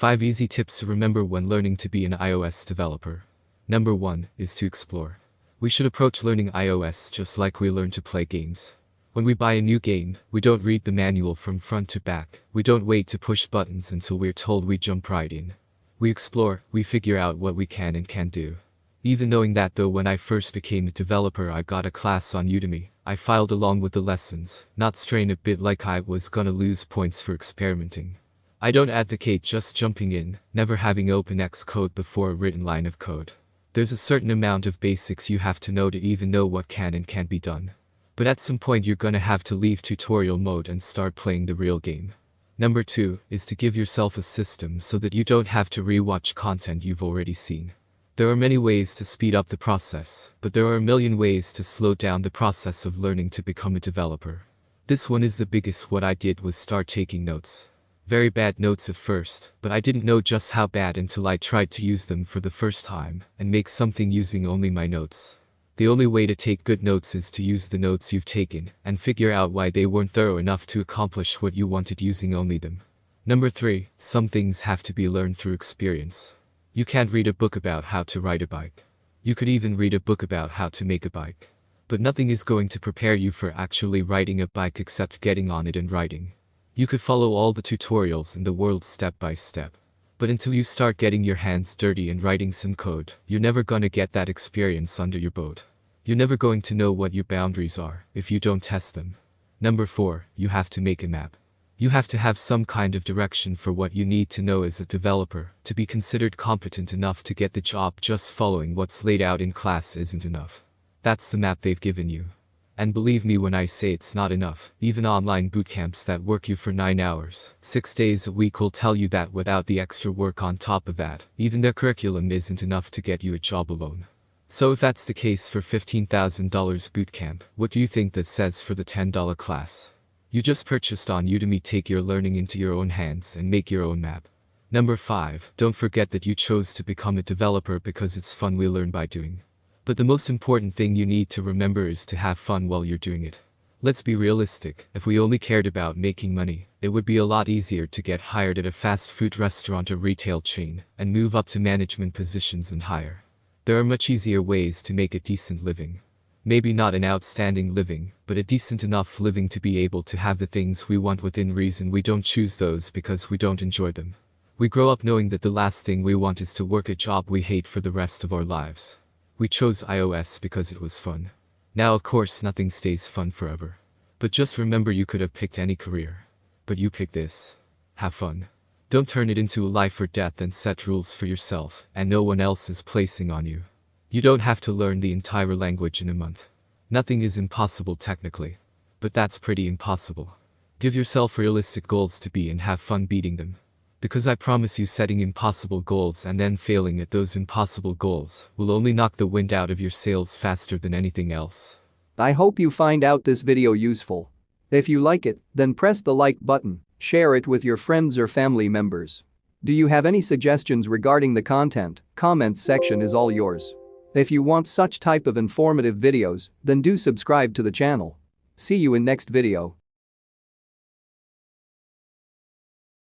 5 easy tips to remember when learning to be an iOS developer. Number 1 is to explore. We should approach learning iOS just like we learn to play games. When we buy a new game, we don't read the manual from front to back, we don't wait to push buttons until we're told we jump right in. We explore, we figure out what we can and can't do. Even knowing that though when I first became a developer I got a class on Udemy, I filed along with the lessons, not strain a bit like I was gonna lose points for experimenting. I don't advocate just jumping in, never having open Xcode before a written line of code. There's a certain amount of basics you have to know to even know what can and can't be done. But at some point you're gonna have to leave tutorial mode and start playing the real game. Number 2 is to give yourself a system so that you don't have to rewatch content you've already seen. There are many ways to speed up the process, but there are a million ways to slow down the process of learning to become a developer. This one is the biggest what I did was start taking notes. Very bad notes at first, but I didn't know just how bad until I tried to use them for the first time and make something using only my notes. The only way to take good notes is to use the notes you've taken and figure out why they weren't thorough enough to accomplish what you wanted using only them. Number 3. Some things have to be learned through experience. You can't read a book about how to ride a bike. You could even read a book about how to make a bike. But nothing is going to prepare you for actually riding a bike except getting on it and riding. You could follow all the tutorials in the world step by step. But until you start getting your hands dirty and writing some code, you're never gonna get that experience under your boat. You're never going to know what your boundaries are if you don't test them. Number 4, you have to make a map. You have to have some kind of direction for what you need to know as a developer to be considered competent enough to get the job just following what's laid out in class isn't enough. That's the map they've given you. And believe me when I say it's not enough, even online bootcamps that work you for 9 hours, 6 days a week will tell you that without the extra work on top of that, even their curriculum isn't enough to get you a job alone. So if that's the case for $15,000 bootcamp, what do you think that says for the $10 class? You just purchased on Udemy take your learning into your own hands and make your own map. Number 5. Don't forget that you chose to become a developer because it's fun we learn by doing. But the most important thing you need to remember is to have fun while you're doing it. Let's be realistic, if we only cared about making money, it would be a lot easier to get hired at a fast food restaurant or retail chain, and move up to management positions and higher. There are much easier ways to make a decent living. Maybe not an outstanding living, but a decent enough living to be able to have the things we want within reason we don't choose those because we don't enjoy them. We grow up knowing that the last thing we want is to work a job we hate for the rest of our lives. We chose iOS because it was fun. Now of course nothing stays fun forever. But just remember you could have picked any career. But you picked this. Have fun. Don't turn it into a life or death and set rules for yourself and no one else is placing on you. You don't have to learn the entire language in a month. Nothing is impossible technically. But that's pretty impossible. Give yourself realistic goals to be and have fun beating them. Because I promise you setting impossible goals and then failing at those impossible goals will only knock the wind out of your sails faster than anything else. I hope you find out this video useful. If you like it, then press the like button Share it with your friends or family members. Do you have any suggestions regarding the content? Comments section is all yours. If you want such type of informative videos, then do subscribe to the channel. See you in next video.